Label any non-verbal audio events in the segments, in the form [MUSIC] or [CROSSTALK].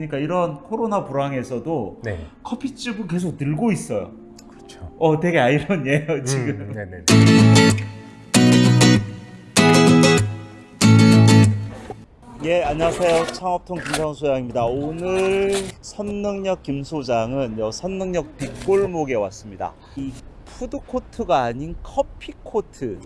그러니까 이런 코로나 불황에서도 네, 커피집은 계속 늘고 있어요. 그렇죠. 어, 되게 아이러니해요, 지금. 음. 예, 안녕하세요. 창업통 김상수 소장입니다. 오늘 선능력 김 소장은 요 선능력 뒷골목에 왔습니다. 이 푸드코트가 아닌 커피코트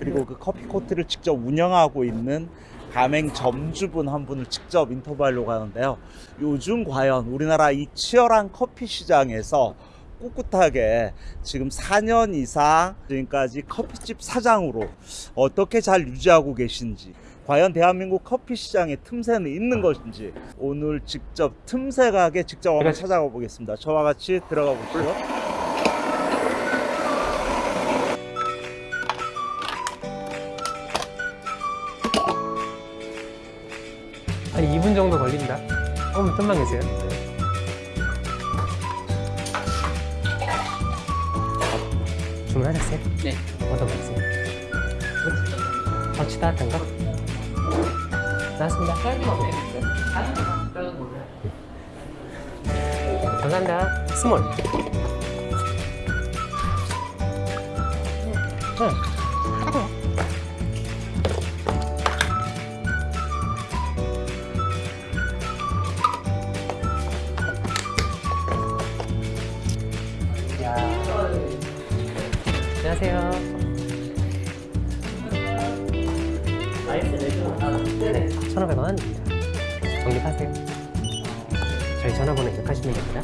그리고 그 커피코트를 직접 운영하고 있는 가맹 점주분 한 분을 직접 인터뷰하려고 하는데요. 요즘 과연 우리나라 이 치열한 커피 시장에서 꿋꿋하게 지금 4년 이상 지금까지 커피집 사장으로 어떻게 잘 유지하고 계신지 과연 대한민국 커피 시장에 틈새는 있는 것인지 오늘 직접 틈새 가게 직접 한번 찾아가 보겠습니다. 저와 같이 들어가 볼게요. 조금 좀만 계세요. 주문하셨어요? 네. 어떤 거 있어요? 터치 따뜻한 거? 나왔습니다. 작은 거 없어요? 작은 거, 작은 거. 감사합니다. 스몰. 응. 야. 1,500원. 적립하세요. 저희 전화번호 입력하시면 됩니다.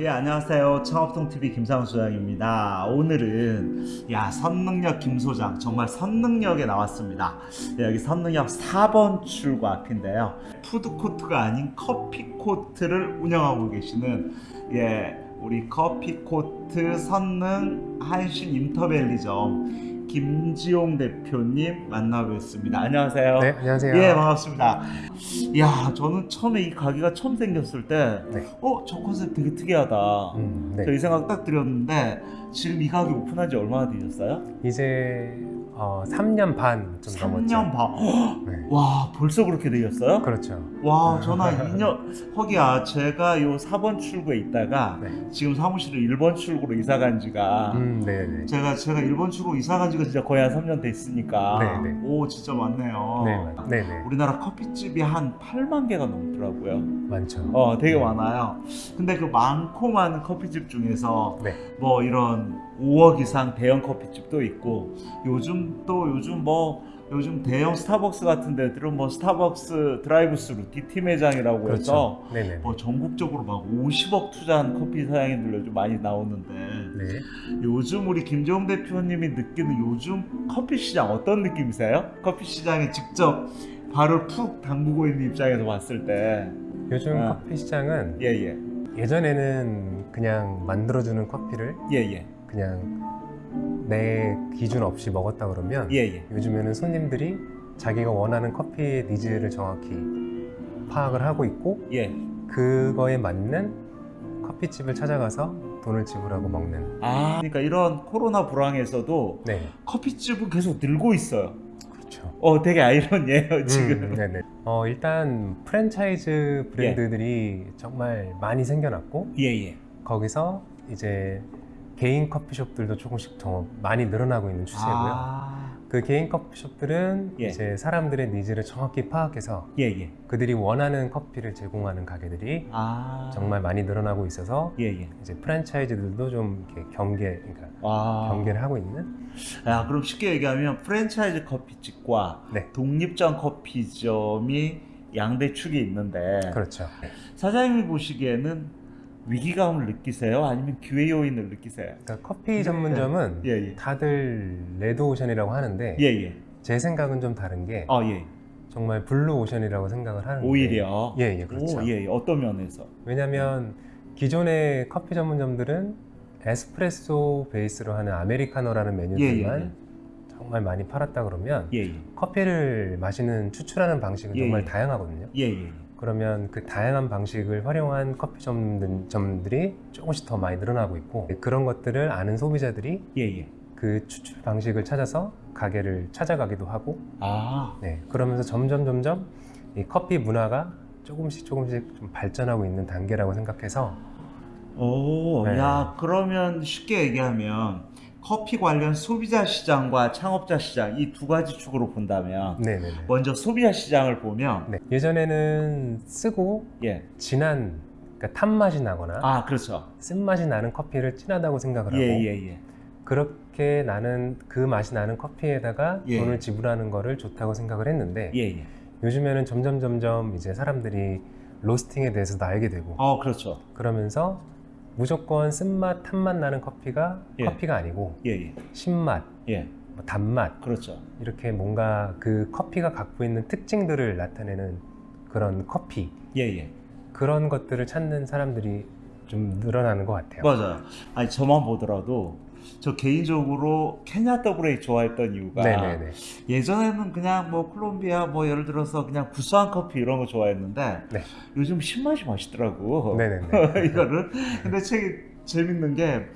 예, 안녕하세요. 창업통 TV 김상수 소장입니다. 오늘은 야 선능력 김 소장 정말 선능력에 나왔습니다. 네, 여기 선능력 4번 출구 앞인데요. 푸드코트가 아닌 커피코트를 운영하고 계시는 예 우리 커피코트 선능 한신 인터밸리점 김지용 대표님 만나뵙습니다. 안녕하세요. 네, 안녕하세요. 예, 반갑습니다. 야, 저는 처음에 이 가게가 처음 생겼을 때, 네. 어, 저 컨셉 되게 특이하다. 음, 네. 저이 생각 딱 들었는데, 지금 이 가게 오픈한 지 얼마나 되셨어요? 이제 어, 3년 반 좀 넘었죠. 3년 반. 헉, 네. 와, 벌써 그렇게 되셨어요? 그렇죠. 와, 전화 2년, 허기야, 제가 요 4번 출구에 있다가, 네. 지금 사무실을 1번 출구로 이사 간 지가, 음, 네, 네. 제가, 제가 1번 출구 이사 간 지가 진짜 거의 한 3년 됐으니까, 네, 네. 오, 진짜 많네요. 네, 맞- 네, 네. 우리나라 커피집이 한 8만 개가 넘더라고요. 많죠. 어, 되게 네. 많아요. 근데 그 많고 많은 커피집 중에서 네. 뭐 이런 5억 이상 대형 커피집도 있고 요즘 또 요즘 뭐 요즘 대형 스타벅스 같은 데들은 뭐 스타벅스 드라이브스루 DT 매장이라고 해서 그렇죠. 네, 네. 뭐 전국적으로 막 50억 투자한 커피 사장님들 요즘 많이 나오는데 네. 요즘 우리 김재홍 대표님이 느끼는 요즘 커피 시장 어떤 느낌이세요? 커피 시장에 직접 발을 푹 담그고 있는 입장에서 봤을 때 요즘 아. 커피 시장은 예 예 예전에는 그냥 만들어주는 커피를 예 예 그냥 내 기준 없이 먹었다 그러면 예 예 요즘에는 손님들이 자기가 원하는 커피의 needs를 정확히 파악을 하고 있고 예. 그거에 맞는 커피집을 찾아가서 돈을 지불하고 먹는 아 그러니까 이런 코로나 불황에서도 네 커피집은 계속 늘고 있어요. 그렇죠 어 되게 아이러니해요 지금. 음, 네네. 어, 일단 프랜차이즈 브랜드들이 정말 많이 생겨났고 예예. 거기서 이제 개인 커피숍들도 조금씩 더 많이 늘어나고 있는 추세고요. 아 그 개인 커피숍들은 예. 이제 사람들의 needs를 정확히 파악해서 예예. 그들이 원하는 커피를 제공하는 가게들이 아 정말 많이 늘어나고 있어서 예예. 이제 프랜차이즈들도 좀 경계, 그러니까 아 경계를 하고 있는. 야 그럼 쉽게 얘기하면 프랜차이즈 커피집과 네, 독립점 커피점이 양대 축이 있는데 그렇죠. 사장님이 보시기에는 위기감을 느끼세요? 아니면 기회 요인을 느끼세요? 그러니까 커피 전문점은 예 예. 다들 레드오션이라고 하는데 예예. 제 생각은 좀 다른 게아 예. 정말 블루오션이라고 생각을 하는데 오히려. 예, 예, 그렇죠. 오, 예, 예. 어떤 면에서? 왜냐하면 기존의 커피 전문점들은 에스프레소 베이스로 하는 아메리카노라는 메뉴들만 예, 예, 정말 많이 팔았다 그러면 예, 예. 커피를 마시는 추출하는 방식은 예, 정말 예. 다양하거든요. 그러면 그 다양한 방식을 활용한 커피점들이 조금씩 더 많이 늘어나고 있고 그런 것들을 아는 소비자들이 예, 예. 그 추출 방식을 찾아서 가게를 찾아가기도 하고 아, 네, 그러면서 점점 점점 이 커피 문화가 조금씩 조금씩 좀 발전하고 있는 단계라고 생각해서 오, 네. 야, 그러면 쉽게 얘기하면 커피 관련 소비자 시장과 창업자 시장 이 두 가지 축으로 본다면 네네네. 먼저 소비자 시장을 보면 네, 예전에는 쓰고 예, 진한 그러니까 탄 맛이 나거나 아, 그렇죠. 쓴 맛이 나는 커피를 진하다고 생각을 하고 예, 예, 예. 그렇게 나는 그 맛이 나는 커피에다가 예. 돈을 지불하는 거를 좋다고 생각을 했는데 예, 예. 요즘에는 점점 점점 이제 사람들이 로스팅에 대해서도 알게 되고 어, 그렇죠. 그러면서 무조건 쓴맛, 탄맛 나는 커피가 예. 커피가 아니고 예, 예. 신맛, 예, 뭐 단맛 그렇죠. 이렇게 뭔가 그 커피가 갖고 있는 특징들을 나타내는 그런 커피 예, 예. 그런 것들을 찾는 사람들이 좀 늘어나는 것 같아요. 맞아요. 아니, 저만 보더라도 저 개인적으로 케냐 더블레이 좋아했던 이유가 네네네. 예전에는 그냥 뭐 콜롬비아 뭐 예를 들어서 그냥 구수한 커피 이런 거 좋아했는데 네. 요즘 신맛이 맛있더라고. [LAUGHS] 이거를 근데 책이 재밌는 게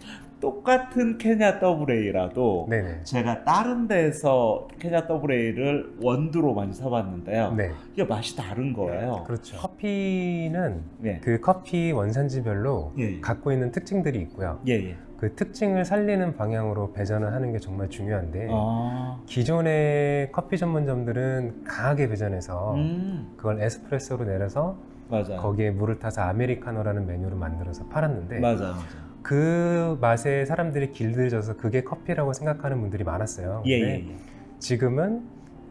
똑같은 케냐 더블레이라도. 제가 다른 데서 케냐 더블레이를 원두로 많이 사봤는데요. 네. 이게 맛이 다른 거예요. 그렇죠. 커피는 예. 그 커피 원산지별로 예. 갖고 있는 특징들이 있고요. 예, 예. 그 특징을 살리는 방향으로 배전을 하는 게 정말 중요한데 아. 기존의 커피 전문점들은 강하게 배전해서 음. 그걸 에스프레소로 내려서 맞아요. 거기에 물을 타서 아메리카노라는 메뉴로 만들어서 팔았는데 맞아요. 맞아요. 그 맛에 사람들이 길들여져서 그게 커피라고 생각하는 분들이 많았어요. 예, 근데 예, 예. 지금은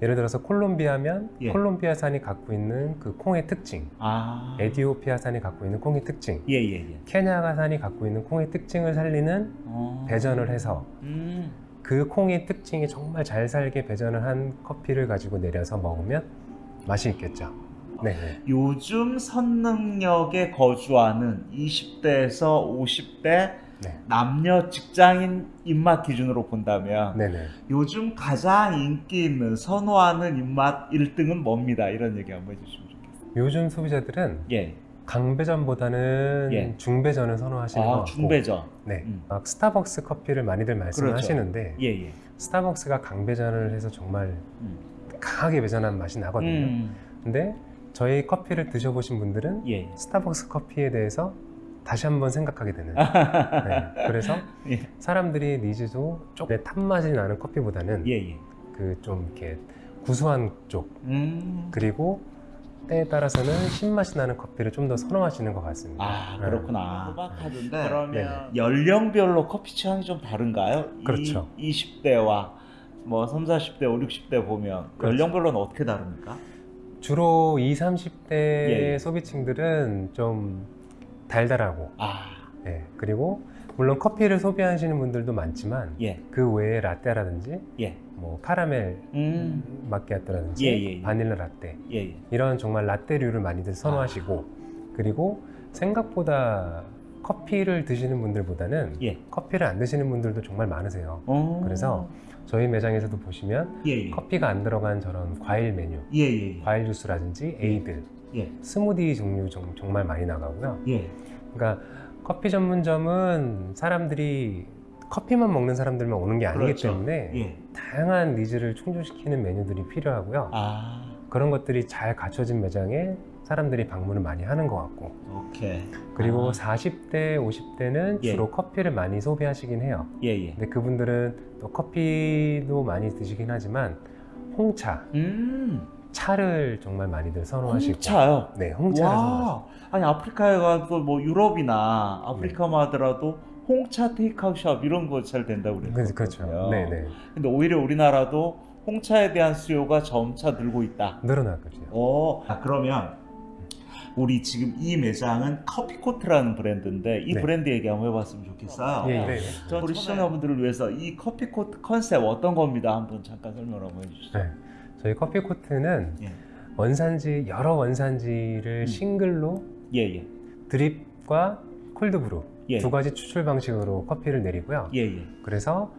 예를 들어서 콜롬비아면 예. 콜롬비아산이 갖고 있는 그 콩의 특징, 아. 에디오피아산이 갖고 있는 콩의 특징, 예, 예, 예. 케냐가산이 갖고 있는 콩의 특징을 살리는 어. 배전을 해서 음. 그 콩의 특징이 정말 잘 살게 배전을 한 커피를 가지고 내려서 먹으면 맛이 있겠죠. 네. 네. 요즘 선능력에 거주하는 20대에서 50대 네. 남녀 직장인 입맛 기준으로 본다면 네네. 요즘 가장 인기 있는 선호하는 입맛 1등은 뭡니다. 이런 얘기 한번 해주시면 좋겠어요. 요즘 소비자들은 예. 강배전보다는 예. 중배전을 선호하시는 것 아, 같고 중배전. 네. 음. 막 스타벅스 커피를 많이들 말씀하시는데 예, 예. 스타벅스가 강배전을 해서 정말 음. 강하게 배전한 맛이 나거든요. 음. 근데 저희 커피를 드셔보신 분들은 예. 스타벅스 커피에 대해서 다시 한번 생각하게 되는. [LAUGHS] 네. 그래서 예. 사람들이 needs도 조금 탄맛이 나는 커피보다는 예, 예. 그좀 이렇게 구수한 쪽 음. 그리고 때에 따라서는 신맛이 나는 커피를 좀 더 선호하시는 것 같습니다. 아, 네. 그렇구나. 소박하던데 그러면 네네. 연령별로 커피 취향이 좀 다른가요? 그렇죠. 이, 20대와 뭐 3, 40대, 5, 60대 보면 그렇죠. 연령별로는 어떻게 다릅니까? 주로 20, 30대 예, 예. 소비층들은 좀 달달하고 아, 예, 그리고 물론 커피를 소비하시는 분들도 많지만 예, 그 외에 라떼라든지 예, 뭐 카라멜 음, 마키아토라든지 예, 예, 예. 바닐라 라떼 예, 예. 이런 정말 라떼류를 많이들 선호하시고 그리고 생각보다 커피를 드시는 분들보다는 예. 커피를 안 드시는 분들도 정말 많으세요. 어. 그래서 저희 매장에서도 보시면 예, 예. 커피가 안 들어간 저런 과일 메뉴, 예, 예, 예. 과일 주스라든지 에이드, 예, 스무디 종류 정, 정말 많이 나가고요. 예. 그러니까 커피 전문점은 사람들이 커피만 먹는 사람들만 오는 게 아니기 그렇죠. 때문에 예. 다양한 needs를 충족시키는 메뉴들이 필요하고요. 아, 그런 것들이 잘 갖춰진 매장에 사람들이 방문을 많이 하는 것 같고 오케이. 그리고 아. 40대, 50대는 예. 주로 커피를 많이 소비하시긴 해요. 예, 예. 근데 그분들은 또 커피도 많이 드시긴 하지만 홍차, 음, 차를 정말 많이들 선호하시고 홍차요. 네, 홍차를 선호하시고 와, 아니 아프리카에 가도 뭐 유럽이나 아프리카만 하더라도 홍차 테이크아웃 이런 거 잘 된다고 그- 그랬거든요. 그렇죠. 네, 네. 근데 오히려 우리나라도 홍차에 대한 수요가 점차 늘고 있다. 늘어나거든요. 오, 아, 그러면 우리 지금 이 매장은 커피코트라는 브랜드인데 이 네. 브랜드 얘기 한번 해봤으면 좋겠어요. 예, 예. 전 우리 시청자분들을 위해서 이 커피코트 컨셉 어떤 겁니다. 한번 잠깐 설명 한번 해주시죠. 네. 저희 커피 코트는 예. 원산지 여러 원산지를 음. 싱글로 예, 예, 드립과 콜드브루 예. 두 가지 추출 방식으로 커피를 내리고요. 예, 예. 그래서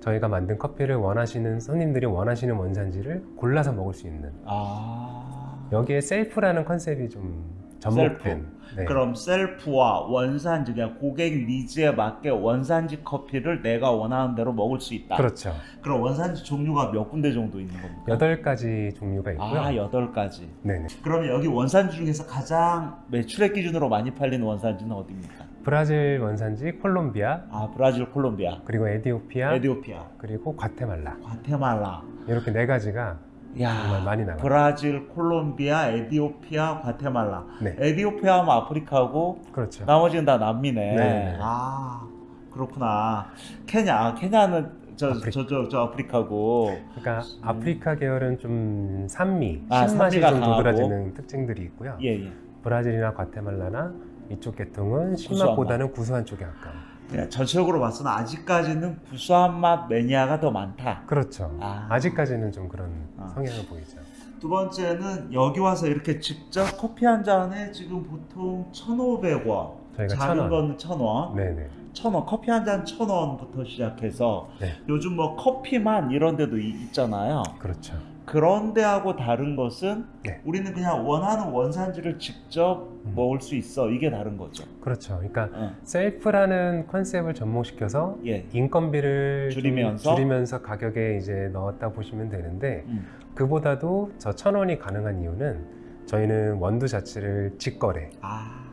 저희가 만든 커피를 원하시는 손님들이 원하시는 원산지를 골라서 먹을 수 있는 아, 여기에 셀프라는 컨셉이 좀 접목된. 네. 그럼 셀프와 원산지 그냥 고객 needs에 맞게 원산지 커피를 내가 원하는 대로 먹을 수 있다. 그렇죠. 그럼 원산지 종류가 몇 군데 정도 있는 겁니까? 여덟 가지 종류가 있고요. 아 여덟 가지. 네네. 그러면 여기 원산지 중에서 가장 매출액 기준으로 많이 팔리는 원산지는 어디입니까? 브라질 원산지 콜롬비아, 아 브라질, 콜롬비아, 그리고 에디오피아, 에디오피아, 그리고 과테말라. 과테말라. 이렇게 네 가지가 야 많이 나가요. 브라질, 콜롬비아, 에디오피아, 과테말라. 네. 에디오피아 하면 아프리카고 그렇죠. 나머지는 다 남미네. 네. 아 그렇구나. 케냐, 아, 케냐는 저 아프리카. 저저 저 아프리카고. 그러니까 아프리카 계열은 좀 산미, 아, 신맛이 좀. 도드라지는 특징들이 있고요. 예 예. 브라질이나 과테말라나 이쪽 계통은 신맛보다는 구수한 쪽에 가까워. 예, 전체적으로 봤을 때는 아직까지는 구수한 맛 매니아가 더 많다. 그렇죠. 아. 아. 직까지는좀 그런 아. 성향을 보이죠. 두 번째는 여기 와서 이렇게 직접 커피 한 잔에 지금 보통 1,500원. 저희가 작은 천 원. 거는 1,000원. 네네. 천 원, 커피 한잔천 원부터 시작해서 네. 요즘 뭐 커피만 이런 데도 이- 있잖아요. 그렇죠. 그런 데 하고 다른 것은 네. 우리는 그냥 원하는 원산지를 직접 음. 먹을 수 있어. 이게 다른 거죠. 그렇죠. 그러니까 어. 셀프라는 컨셉을 접목시켜서 예. 인건비를 좀 줄이면서? 줄이면서 가격에 이제 넣었다 보시면 되는데 음. 그보다도 저 천 원이 가능한 이유는 저희는 원두 자체를 직거래 아.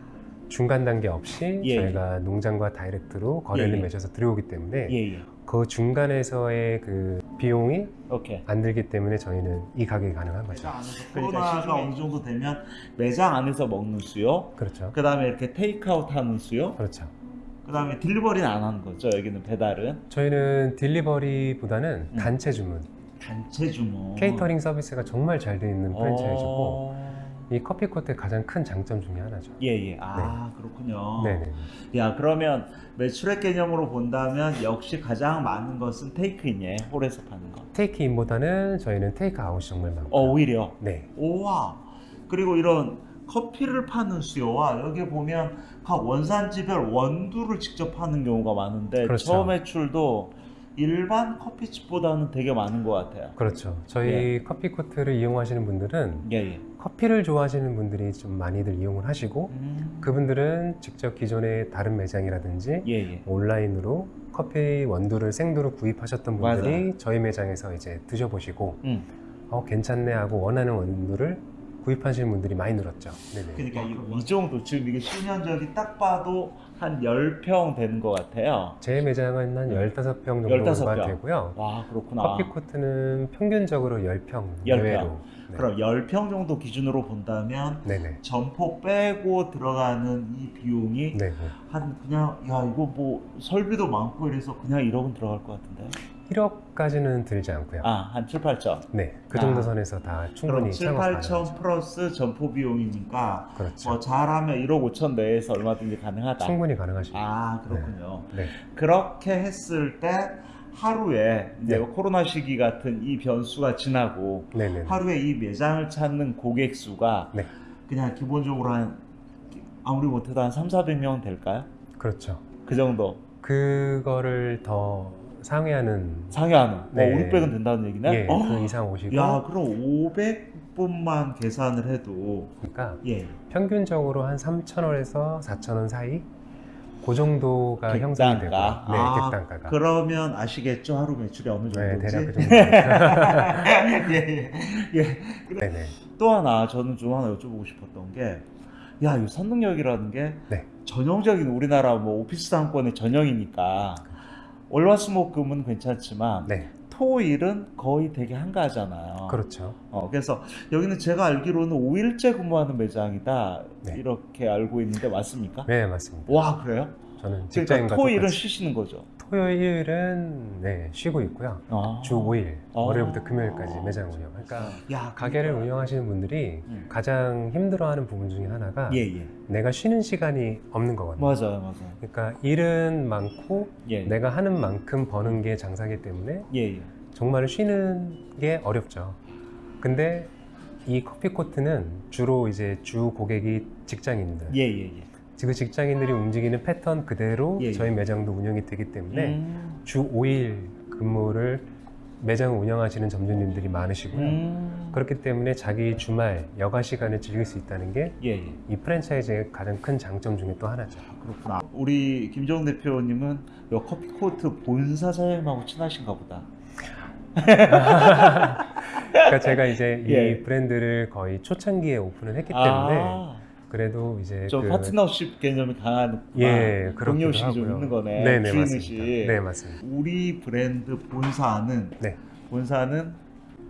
중간 단계 없이 예. 저희가 농장과 다이렉트로 거래를 예, 예. 맺어서 들여오기 때문에 예, 예. 그 중간에서의 그 비용이 오케이. 안 들기 때문에 저희는 이 가격이 가능한 거죠. 그러니까 시중에- 어느 정도 되면 매장 안에서 먹는 수요. 그렇죠. 그 다음에 이렇게 테이크아웃 하는 수요. 그렇죠. 그 다음에 딜리버리는 안 하는 거죠. 여기는 배달은. 저희는 딜리버리보다는 음. 단체 주문, 단체 주문. 케이터링 서비스가 정말 잘 되어 있는 프랜차이즈고 어... 이 커피코트의 가장 큰 장점 중에 하나죠. 예, 예. 아, 그렇군요. 네네. 야, 그러면 매출액 개념으로 본다면 역시 가장 많은 것은 테이크인예, 홀에서 파는 거. 테이크인보다는 저희는 테이크아웃이 정말 많고. 어, 오히려. 네. 오와. 그리고 이런 커피를 파는 수요와 여기 보면 각 원산지별 원두를 직접 파는 경우가 많은데 그렇죠. 저 매출도 일반 커피집보다는 되게 많은 것 같아요. 그렇죠. 저희 예. 커피코트를 이용하시는 분들은 예, 예. 커피를 좋아하시는 분들이 좀 많이들 이용을 하시고 음, 그분들은 직접 기존의 다른 매장이라든지 예, 예. 온라인으로 커피 원두를 생두로 구입하셨던 분들이 저희 매장에서 이제 드셔보시고 음. 어, 괜찮네 하고 원하는 원두를 구입하시는 분들이 많이 늘었죠. 네네. 그러니까 이, 이 정도 지금 이게 수면적이 딱 봐도 한 10평 되는 것 같아요. 제 매장은 한 15평 정도가 15평. 되고요. 와, 그렇구나. 커피코트는 평균적으로 10평 열 내외로. 평. 네. 그럼 10평 정도 기준으로 본다면 네네. 점포 빼고 들어가는 이 비용이 네. 한 그냥 야 이거 뭐 설비도 많고 이래서 그냥 1억은 들어갈 것 같은데 1억까지는 들지 않고요. 아 한 7, 8천 네. 그 정도 아. 선에서 다 충분히 7, 창업 8천 가능하죠. 플러스 점포 비용이니까 그렇죠. 뭐 잘하면 1억 5천 내에서 얼마든지 가능하다 충분히 가능하십니다. 아 그렇군요 네. 그렇게 했을 때 하루에 이제 네. 코로나 시기 같은 이 변수가 지나고 네네. 하루에 이 매장을 찾는 고객 수가 네. 그냥 기본적으로 한 아무리 못해도 한 3, 400명 될까요? 그렇죠. 그 정도 그거를 더 상회하는 상회하는 네. 뭐 5, 600은 된다는 얘기네? 예, 어? 그 이상 오시고 야 그럼 500분만 계산을 해도 그러니까 예 평균적으로 한 3,000원에서 4,000원 사이 그 정도가 객단가. 형성이 되고요. 네, 아, 객단가가. 그러면 아시겠죠 하루 매출이 어느 네, 정도인지? 대략 그 [LAUGHS] 정도. 예, 예, 예. 또 하나 저는 좀 하나 여쭤보고 싶었던 게, 야, 이 선능력이라는 게 네. 전형적인 우리나라 뭐 오피스 상권의 전형이니까 월화수목금은 괜찮지만 네, 토일은 거의 되게 한가하잖아요. 그렇죠. 어, 그래서 여기는 제가 알기로는 5일째 근무하는 매장이다 네. 이렇게 알고 있는데 맞습니까? 네, 맞습니다. 와 그래요? 저는 직장인과 그러니까 토일은. 쉬시는 거죠. 토요일은 네, 쉬고 있고요. 아. 주 5일, 아. 월요일부터 금요일까지 매장 운영. 그러니까 야 가게를 그러니까. 운영하시는 분들이 음. 가장 힘들어하는 부분 중에 하나가 예 예. 내가 쉬는 시간이 없는 거거든요. 맞아요 맞아요. 그러니까 일은 많고 예. 내가 하는 만큼 버는 게 장사기 때문에 예 예. 정말 쉬는 게 어렵죠. 근데 이 커피 코트는 주로 이제 주 고객이 직장인들. 예 예 예. 그 직장인들이 움직이는 패턴 그대로 예, 예. 저희 매장도 운영이 되기 때문에 음. 주 5일 근무를 매장을 운영하시는 점주님들이 많으시고요. 음. 그렇기 때문에 자기 주말 여가 시간을 즐길 수 있다는 게이 예, 예. 프랜차이즈의 가장 큰 장점 중에 또 하나죠. 그렇구나. 우리 김정 대표님은 요 커피 코트 본사 사장님하고 친하신가 보다. [LAUGHS] 그러니까 제가 이제 이 예. 브랜드를 거의 초창기에 오픈을 했기 때문에 아, 그래도 이제 좀 그- 파트너십 개념이 강한 예, 그렇기도 동료의식이 좀. 있는 거네. 네네 주인의식. 네 맞습니다. 우리 브랜드 본사는 네. 본사는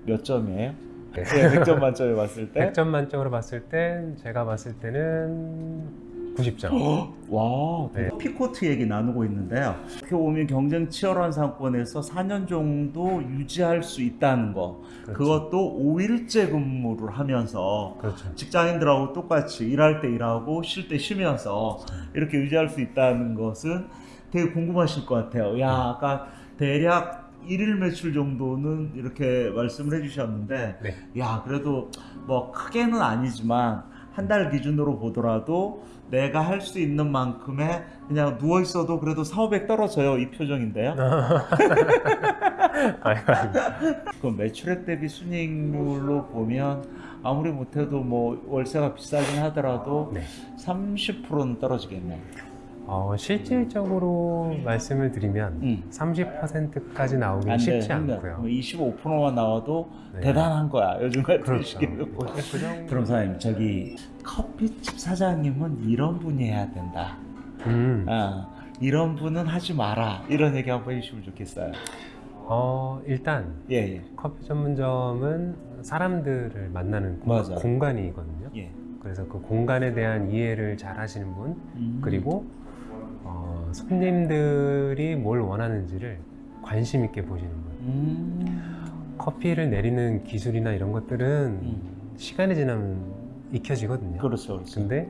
몇 점이에요? 네. 예, 100점 만점에 봤을 때 [LAUGHS] 100점 만점으로 봤을 땐 제가 봤을 때는 90점. 와, 네. 피코트 얘기 나누고 있는데요. 이렇게 보면 경쟁 치열한 상권에서 4년 정도 유지할 수 있다는 거. 그렇죠. 그것도 5일째 근무를 하면서 그렇죠. 직장인들하고 똑같이 일할 때 일하고 쉴 때 쉬면서 이렇게 유지할 수 있다는 것은 되게 궁금하실 것 같아요. 야, 아까 대략 일일 매출 정도는 이렇게 말씀을 해주셨는데, 네. 야, 그래도 뭐 크게는 아니지만 한 달 기준으로 보더라도 내가 할 수 있는 만큼의 그냥 누워 있어도 그래도 4, 500 떨어져요. 이 표정인데요. [LAUGHS] 그 매출액 대비 순이익률로 보면 아무리 못해도 뭐 월세가 비싸긴 하더라도 네. 30%는 떨어지겠네. 어, 실질적으로 말씀을 드리면 응. 30%까지 나오긴 안 돼, 쉽지 힘들어. 않고요. 25%만 나와도 네. 대단한 거야. 요즘 같은 그렇죠. 그. 그럼 사장님 저기 커피집 사장님은 이런 분이 해야 된다. 음. 아, 이런 분은 하지 마라. 이런 얘기 한번 해주시면 좋겠어요. 어, 일단 예, 예. 커피 전문점은 사람들을 만나는 공- 맞아요. 공간이거든요. 예. 그래서 그 공간에 대한 이해를 잘 하시는 분, 음. 그리고 어, 손님들이 뭘 원하는지를 관심 있게 보시는 분. 음. 커피를 내리는 기술이나 이런 것들은 음. 시간이 지나면 익혀지거든요. 그렇죠, 그렇죠. 근데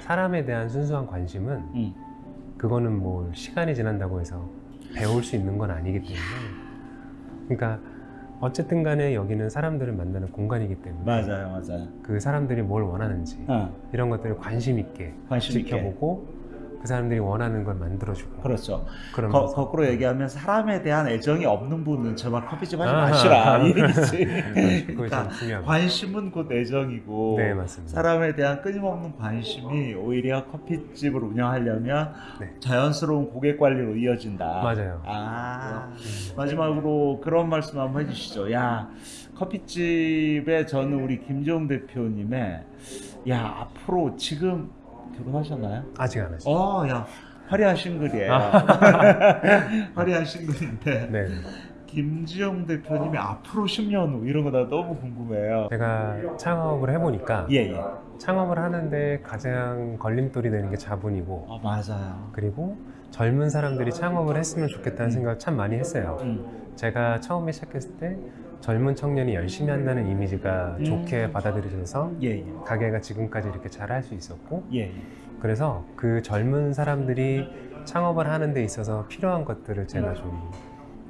사람에 대한 순수한 관심은 음. 그거는 뭐 시간이 지난다고 해서 배울 수 있는 건 아니기 때문에 그러니까 어쨌든 간에 여기는 사람들을 만나는 공간이기 때문에 맞아요, 맞아요. 그 사람들이 뭘 원하는지 어, 이런 것들을 관심 있게 관심 있게. 지켜보고 그 사람들이 원하는 걸 만들어주고 그렇죠. 거, 꾸로 얘기하면 사람에 대한 애정이 없는 분은 제발 커피집 하지 아하. 마시라 이 얘기지. 그것이 그러니까 좀. 관심은 곧 애정이고 네. 사람에 대한 끊임없는 관심이 오히려 커피집을 운영하려면 네. 자연스러운 고객 관리로 이어진다. 맞아요. 아 음. 마지막으로 그런 말씀 한번 해주시죠. 야 커피집에 저는 우리 김재용 대표님의 야 앞으로 지금 결혼하셨나요? 아직 안 하시죠? 어, 야 화려한 싱글이에요. [LAUGHS] 화려한 싱글인데 네. 김지영 대표님이 앞으로 10년 후 이런 거 나 너무 궁금해요. 제가 창업을 해보니까 예, 예. 창업을 하는데 가장 걸림돌이 되는 게 자본이고 아 맞아요. 그리고 젊은 사람들이 창업을 했으면 좋겠다는 생각을 참 많이 했어요. 음. 제가 처음에 시작했을 때 젊은 청년이 열심히 한다는 이미지가 음. 좋게 받아들여져서 예, 예. 가게가 지금까지 이렇게 잘 할 수 있었고 예, 예. 그래서 그 젊은 사람들이 창업을 하는 데 있어서 필요한 것들을 제가 좀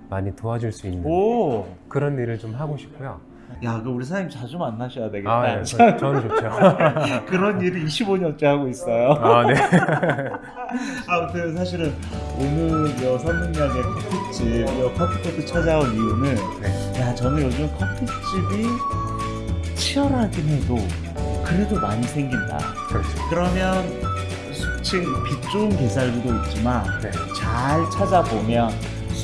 많이 도와줄 수 있는 오. 그런 일을 좀 하고 싶고요. 야, 그 우리 사장님 자주 만나셔야 되겠다. 아, 예, 저, 저는 좋죠. [LAUGHS] 그런 일을 25년째 하고 있어요. 아, 네. [LAUGHS] 아무튼 사실은 오늘 여 선능량의 커피집, 여 커피코트 찾아온 이유는 네. 야 저는 요즘 커피집이 치열하긴 해도 그래도 많이 생긴다. 그렇죠. 그러면 수층 빛 좋은 게살구도 있지만 네. 잘 찾아보면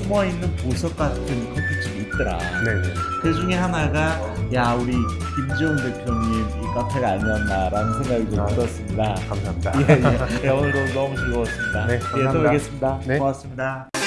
숨어 있는 보석 같은 커피집이 있더라. 네, 네. 그 중에 하나가 야 우리 김지용 대표님 이 카페가 아니었나라는 생각이 좀 아. 들었습니다. 감사합니다. 예, 예. 예, 오늘도 너무 즐거웠습니다. 네, 예, 또 감사합니다. 뵙겠습니다. 네. 고맙습니다.